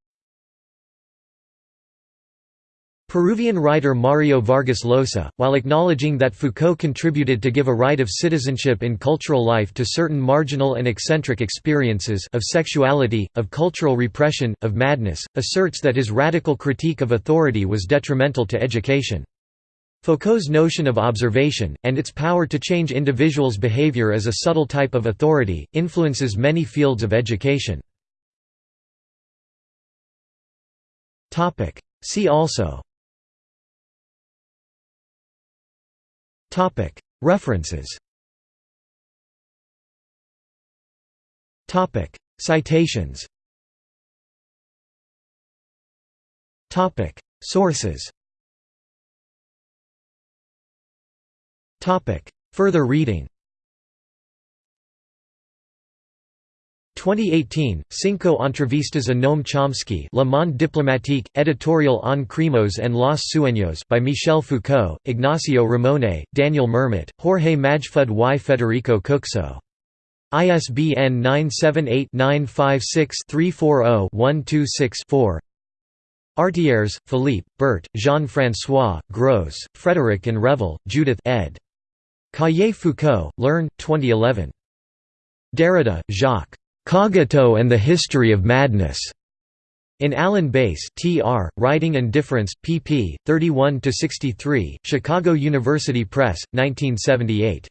Peruvian writer Mario Vargas Llosa, while acknowledging that Foucault contributed to give a right of citizenship in cultural life to certain marginal and eccentric experiences of sexuality, of cultural repression, of madness, asserts that his radical critique of authority was detrimental to education. Foucault's notion of observation, and its power to change individuals' behavior as a subtle type of authority, influences many fields of education. See also References. Topic. Citations. Topic. Sources. Topic. Further reading 2018, Cinco entrevistas a Noam Chomsky Le Monde diplomatique, editorial en Crimos en los Sueños by Michel Foucault, Ignacio Ramonet, Daniel Mermet, Jorge Majfud y Federico Kukso. ISBN 978-956-340-126-4 Artières, Philippe, Bert, Jean-François, Gros, Frederick and Revel, Judith ed. Cahiers Foucault, L'Herne, 2011. Derrida, Jacques. Cogito and the History of Madness. In Alan Bass Tr., Writing and Difference, pp. 31–63, Chicago University Press, 1978.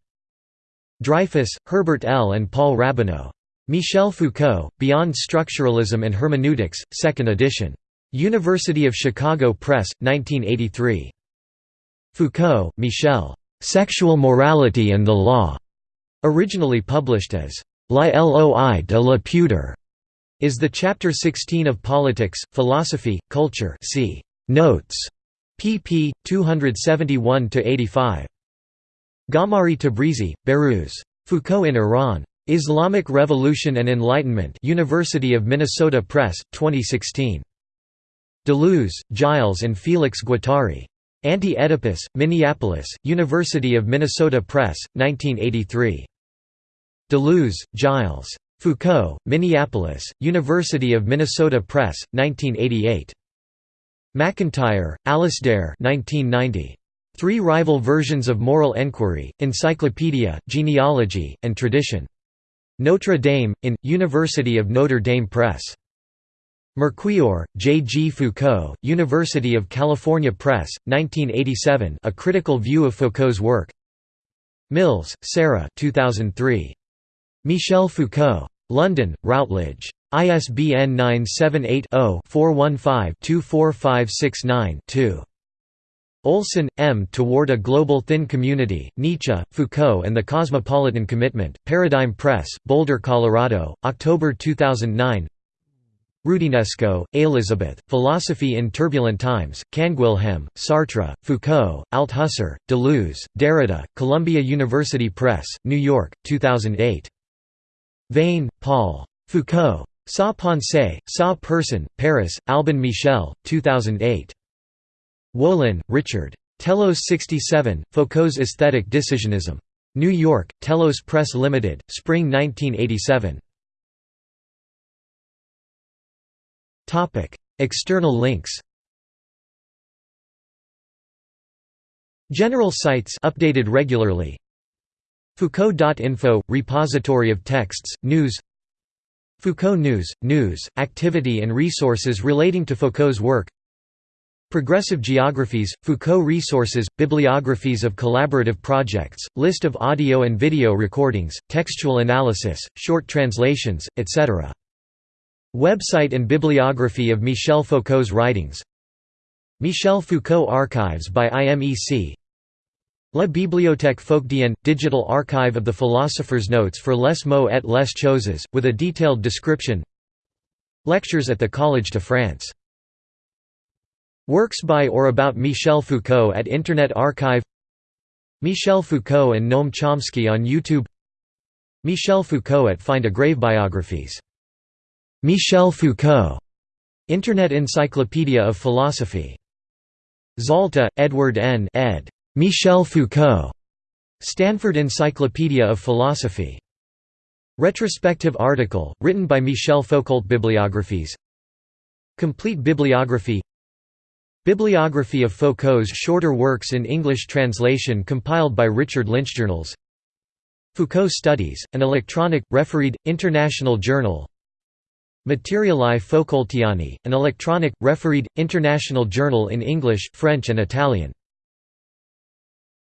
Dreyfus, Hubert L. and Paul Rabinow. Michel Foucault, Beyond Structuralism and Hermeneutics, 2nd edition. University of Chicago Press, 1983. Foucault, Michel. Sexual Morality and the Law. Originally published as La Loi de la Pudeur is the chapter 16 of Politics, Philosophy, Culture see Notes, pp. 271–85. Ghamari Tabrizi, Behrouz. Foucault in Iran. Islamic Revolution and Enlightenment University of Minnesota Press, 2016. Deleuze, Gilles and Félix Guattari. Anti-Oedipus, Minneapolis, University of Minnesota Press, 1983. Deleuze, Gilles. Foucault, Minneapolis, University of Minnesota Press, 1988. MacIntyre, Alasdair 1990. Three Rival Versions of Moral Enquiry, Encyclopedia, Genealogy, and Tradition. Notre Dame, in, University of Notre Dame Press. Merquior, J. G. Foucault, University of California Press, 1987 A Critical View of Foucault's Work Mills, Sarah 2003. Michel Foucault. London, Routledge. ISBN 978-0-415-24569-2. Olson, M. Toward a Global Thin Community, Nietzsche, Foucault and the Cosmopolitan Commitment, Paradigm Press, Boulder, Colorado, October 2009 Roudinesco, Elizabeth, Philosophy in Turbulent Times, Canguilhem, Sartre, Foucault, Althusser, Deleuze, Derrida, Columbia University Press, New York, 2008. Veyne, Paul. Foucault. Sa Pensée, Sa Personne, Paris, Albin Michel, 2008. Wolin, Richard. Telos 67, Foucault's Aesthetic Decisionism. New York, Telos Press Limited, Spring 1987. External links General sites updated regularly Foucault.info – repository of texts, news. Foucault News – news, activity and resources relating to Foucault's work. Progressive Geographies, Foucault Resources, Bibliographies of collaborative projects, list of audio and video recordings, textual analysis, short translations, etc. Website and bibliography of Michel Foucault's writings. Michel Foucault Archives by IMEC La Bibliothèque Foucaldienne – Digital archive of the philosopher's notes for les mots et les choses, with a detailed description Lectures at the Collège de France. Works by or about Michel Foucault at Internet Archive Michel Foucault and Noam Chomsky on YouTube Michel Foucault at Find a Grave Biographies Michel Foucault, Internet Encyclopedia of Philosophy. Zalta, Edward N. ed. Michel Foucault. Stanford Encyclopedia of Philosophy. Retrospective article, written by Michel Foucault Bibliographies Complete bibliography Bibliography of Foucault's shorter works in English translation compiled by Richard Lynch. Journals. Foucault Studies, an electronic, refereed, international journal Materiali Foucaultiani, an electronic, refereed, international journal in English, French and Italian.